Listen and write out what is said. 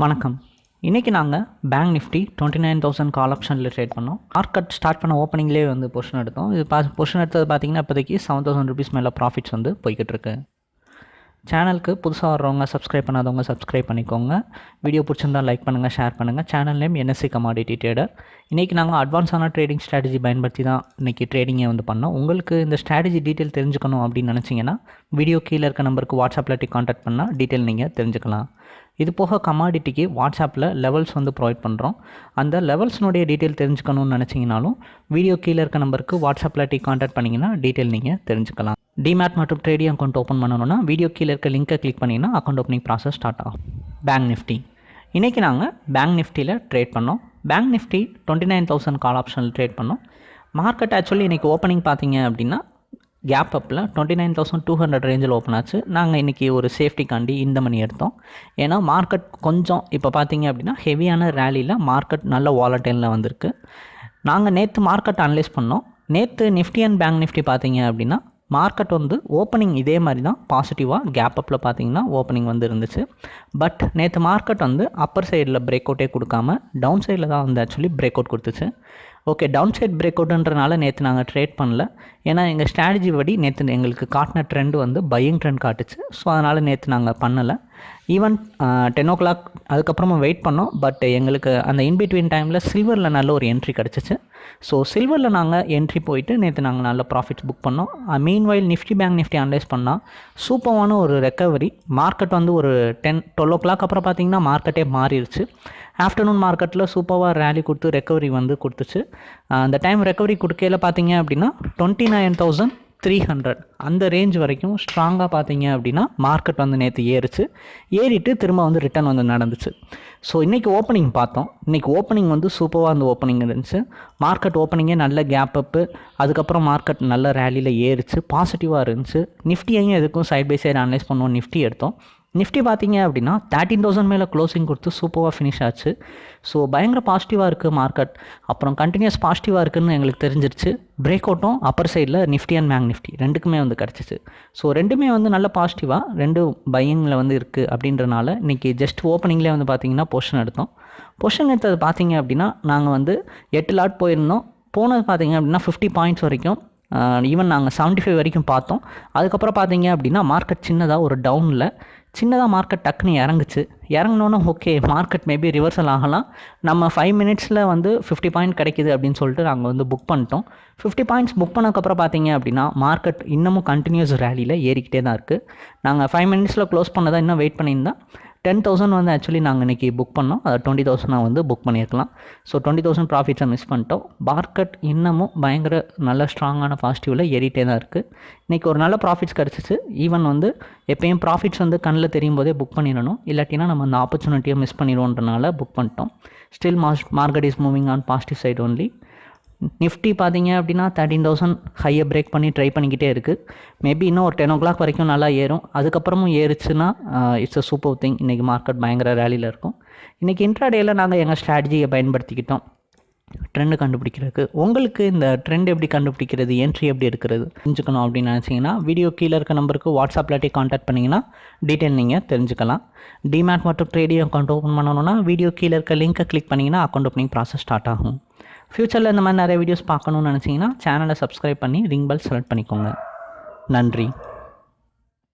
வணக்கம். இன்றைக்கி நாங்கள் bank Nifty twenty nine thousand call ஆப்ஷனில் ட்ரேட் பண்ணோம். மார்க்கெட் ஸ்டார்ட் பண்ண ஓப்பனிங்லேயே வந்து பொசிஷன் எடுத்தோம். இது பா பொஷன் எடுத்தது பார்த்தீங்கன்னா இப்போதைக்கு செவன் தௌசண்ட் ருபீஸ் மேலே ப்ராஃபிட்ஸ் வந்து போய்கிட்டு இருக்கு. சேனலுக்கு புதுசாக வர்றவங்க சப்ஸ்கிரைப் பண்ணாதவங்க சப்ஸ்கிரைப் பண்ணிக்கோங்க. வீடியோ பிடிச்சிருந்தா லைக் பண்ணுங்கள் ஷேர் பண்ணுங்கள் channel name NSC commodity trader இன்றைக்கி நாங்கள் அட்வான்ஸான ட்ரேடிங் ஸ்ட்ராட்டஜி பயன்படுத்தி தான் இன்றைக்கி ட்ரேடிங்கை வந்து பண்ணோம். உங்களுக்கு இந்த ஸ்ட்ராட்டஜி டீட்டெயில் தெரிஞ்சுக்கணும் அப்படின்னு நினச்சிங்கன்னா வீடியோ கீழே இருக்க நம்பருக்கு வாட்ஸ்அப்பில் காண்டாக்ட் பண்ணால் டீட்டெயில் நீங்கள் தெரிஞ்சுக்கலாம். இது போக கமாடிட்டிக்கு வாட்ஸ்அப்பில் லெவல்ஸ் வந்து ப்ரொவைட் பண்ணுறோம் அந்த லெவல்ஸ்னுடைய டீட்டெயில் தெரிஞ்சுக்கணும்னு நினச்சிங்கனாலும் வீடியோ கீழே இருக்க நம்பருக்கு வாட்ஸ்அப்பில் டீ காண்டாக்ட் பண்ணிங்கன்னா டீட்டெயில் நீங்கள் தெரிஞ்சுக்கலாம். டிமேட் மற்றும் ட்ரேடிங் அக்கௌண்ட் ஓப்பன் பண்ணணும்னா வீடியோ கீழே இருக்க லிங்கை கிளிக் பண்ணிங்கன்னா அக்கௌண்ட் ஓப்பனிங் ப்ராசஸ் ஸ்டார்ட் ஆகும். பேங்க் நிஃப்டி இன்றைக்கி நாங்கள் பேங்க் நிஃப்டியில் ட்ரேட் பண்ணோம். Bank Nifty twenty nine thousand call ஆப்ஷனில் ட்ரேட் பண்ணோம். மார்க்கெட் ஆக்சுவலி இன்றைக்கி ஓப்பனிங் பார்த்தீங்க அப்படின்னா கேப் அப்பில் twenty nine thousand two hundred ரேஞ்சில் ஓப்பன் ஆச்சு. நாங்கள் இன்றைக்கி ஒரு சேஃப்டிக்காண்டி இந்த மணி எடுத்தோம். ஏன்னா மார்க்கெட் கொஞ்சம் இப்போ பார்த்தீங்க அப்படின்னா ஹெவியான ரேலியில் மார்க்கெட் நல்ல வாலட்டைனில் வந்திருக்கு. நாங்கள் நேற்று மார்க்கெட் அனலைஸ் பண்ணோம். நேற்று நிஃப்டி அண்ட் பேங்க் நிஃப்டி பார்த்தீங்க அப்படின்னா மார்க்கெட் வந்து ஓப்பனிங் இதே மாதிரி தான். பாசிட்டிவாக கேப் அப்பில் பார்த்தீங்கன்னா ஓப்பனிங் வந்து இருந்துச்சு. பட் நேற்று மார்க்கெட் வந்து அப்பர் சைடில் பிரேக் அவுட்டே கொடுக்காம டவுன் சைடில் தான் வந்து ஆக்சுவலி பிரேக் அவுட் கொடுத்துச்சு. ஓகே டவுன் சைட் பிரேக் அவுட்டுன்றனால நேற்று நாங்கள் ட்ரேட் பண்ணல. ஏன்னா எங்கள் ஸ்ட்ராட்டஜி படி நேற்று எங்களுக்கு காட்டின ட்ரெண்ட் வந்து பையிங் ட்ரெண்ட் காட்டுச்சு. ஸோ அதனால் நேற்று நாங்கள் பண்ணலை. ஈவன் டென் ஓ கிளாக் அதுக்கப்புறமா வெயிட் பண்ணோம். பட் எங்களுக்கு அந்த இன்பிட்வீன் டைமில் சில்வரில் நல்ல ஒரு என்ட்ரி கிடச்சிச்சு. ஸோ சில்வரில் நாங்கள் என்ட்ரி போயிட்டு நேற்று நாங்கள் நல்ல ப்ராஃபிட்ஸ் புக் பண்ணோம். Meanwhile Nifty bank Nifty analyse பண்ணால் சூப்பரான ஒரு ரெக்கவரி மார்க்கெட் வந்து ஒரு டென் டுவெல் ஓ கிளாக் அப்புறம் பார்த்தீங்கன்னா மார்க்கெட்டே மாறிடுச்சு. ஆஃப்டர்நூன் மார்க்கெட்டில் சூப்பராக ரேலி கொடுத்து ரெக்கவரி வந்து கொடுத்துச்சு. Uh, அந்த டைம் ரெக்கவரி கொடுக்கையில் பார்த்தீங்க அப்படின்னா twenty nine thousand three hundred அந்த ரேஞ்ச் வரைக்கும் ஸ்ட்ராங்காக பார்த்தீங்க அப்படின்னா மார்க்கெட் வந்து நேற்று ஏறிச்சு. ஏறிட்டு திரும்ப வந்து ரிட்டர்ன் வந்து நடந்துச்சு. ஸோ இன்றைக்கி ஓப்பனிங் பார்த்தோம். இன்றைக்கி ஓப்பனிங் வந்து சூப்பராக அந்த ஓப்பனிங் இருந்துச்சு. மார்க்கெட் ஓப்பனிங்கே நல்ல கேப் அப்பு அதுக்கப்புறம் மார்க்கெட் நல்ல ரேலியில் ஏறிச்சு. பாசிட்டிவாக இருந்துச்சு. நிஃப்டியையும் எதுக்கும் சைட் பை சைடு அனலைஸ் பண்ணுவோம். நிஃப்டி எடுத்தோம். நிஃப்டி பார்த்தீங்க அப்படின்னா தேர்ட்டின் தௌசண்ட் மேலே க்ளோசிங் கொடுத்து சூப்பராக ஃபினிஷ் ஆச்சு. ஸோ பயங்கர பாசிட்டிவாக இருக்குது மார்க்கெட் அப்புறம் கண்டினியூஸ் பாசிட்டிவாக இருக்குதுன்னு எங்களுக்கு தெரிஞ்சிருச்சு. பிரேக் அவுட்டும் அப்பர் சைடில் நிஃப்டி அண்ட் பேங்க் நிஃப்டி ரெண்டுக்குமே வந்து கிடச்சிச்சு. ஸோ ரெண்டுமே வந்து நல்ல பாசிட்டிவாக ரெண்டு பையிங்கில் வந்து இருக்குது அப்படின்றனால இன்றைக்கி ஜஸ்ட் ஓப்பனிங்லேயே வந்து பார்த்தீங்கன்னா பொஷன் எடுத்தோம். பொஷன் எடுத்தது பார்த்தீங்க அப்படின்னா நாங்கள் வந்து எட்டு லாட் போயிருந்தோம். போனது பார்த்தீங்க அப்படின்னா ஃபிஃப்டி பாயிண்ட்ஸ் வரைக்கும் ஈவன் நாங்கள் செவன்ட்டி ஃபைவ் வரைக்கும் பார்த்தோம். அதுக்கப்புறம் பார்த்தீங்க அப்படின்னா மார்க்கெட் சின்னதாக ஒரு டவுனில் சின்னதாக மார்க்கெட் டக்குன்னு இறங்குச்சு. இறங்கினோன்னே ஓகே மார்க்கெட் மேபி ரிவர்சல் ஆகலாம். நம்ம ஃபைவ் மினிட்ஸில் வந்து ஃபிஃப்டி பாயிண்ட் கிடைக்கிது அப்படின்னு சொல்லிட்டு நாங்கள் வந்து புக் பண்ணிட்டோம். ஃபிஃப்டி பாயிண்ட்ஸ் புக் பண்ணக்கப்புறம் பார்த்தீங்க அப்படின்னா மார்க்கெட் இன்னமும் கண்டினியூஸ் ரேலியில் ஏறிக்கிட்டே தான் இருக்குது நாங்கள் ஃபைவ் மினிட்ஸில் க்ளோஸ் பண்ணதான் இன்னும் வெயிட் பண்ணியிருந்தா டென் தௌசண்ட் வந்து ஆக்சுவலி நாங்கள் இன்றைக்கி புக் பண்ணோம். அதை டுவெண்ட்டி தௌசண்ட் வந்து புக் பண்ணியிருக்கலாம். ஸோ டுவெண்ட்டி தௌசண்ட் ப்ராஃபிட்ஸை மிஸ் பண்ணிட்டோம். மார்க்கெட் இன்னமும் பயங்கர நல்ல ஸ்ட்ராங்கான பாசிட்டிவில் ஏறிட்டே தான் இருக்குது இன்றைக்கி ஒரு நல்ல ப்ராஃபிட்ஸ் கிடச்சிச்சு. ஈவன் வந்து எப்பயும் ப்ராஃபிட்ஸ் வந்து கண்ணில் தெரியும் போதே புக் பண்ணிடணும். இல்லாட்டினா நம்ம அந்த ஆப்பர்ச்சுனிட்டியை மிஸ் பண்ணிடுவோன்றனால புக் பண்ணிட்டோம். Still mass market is moving on positive side only Nifty பார்த்தீங்க அப்படின்னா தேர்ட்டின் தௌசண்ட் ஹையை பிரேக் பண்ணி ட்ரை பண்ணிக்கிட்டே இருக்குது மேபி இன்னும் ஒரு டென் ஓ கிளாக் வரைக்கும் நல்லா ஏறும். அதுக்கப்புறமும் ஏறுச்சுன்னா இட்ஸ் அ சூப்பர் திங் இன்றைக்கி மார்க்கெட் பயங்கர ரேலியில் இருக்கும். இன்றைக்கி இன்ட்ராடேயில் நாங்கள் எங்கள் ஸ்ட்ராட்டஜியை பயன்படுத்திக்கிட்டோம். ட்ரெண்டு கண்டுபிடிக்கிறதுக்கு. உங்களுக்கு இந்த ட்ரெண்ட் எப்படி கண்டுபிடிக்கிறது? என்ட்ரி எப்படி இருக்கிறது தெரிஞ்சுக்கணும் அப்படின்னு நினச்சிங்கன்னா வீடியோ கீழே இருக்க நம்பருக்கு வாட்ஸ்அப்பில் காண்டாக்ட் பண்ணிங்கன்னா டீட்டெயில் நீங்கள் தெரிஞ்சுக்கலாம். டிமேட் மற்றும் ட்ரேடிங் அக்கௌண்ட் ஓப்பன் பண்ணணும்னா வீடியோ கீழே இருக்க லிங்க்கை கிளிக் பண்ணிங்கன்னா அக்கௌண்ட் ஓப்பனிங் ப்ராசஸ் ஸ்டார்ட் ஆகும். ஃப்யூச்சரில் இந்த மாதிரி நிறைய வீடியோஸ் பார்க்கணுன்னு நினச்சிங்கன்னா சேனலை சப்ஸ்கிரைப் பண்ணி ரிங் பெல் செலக்ட் பண்ணிக்கோங்க. நன்றி.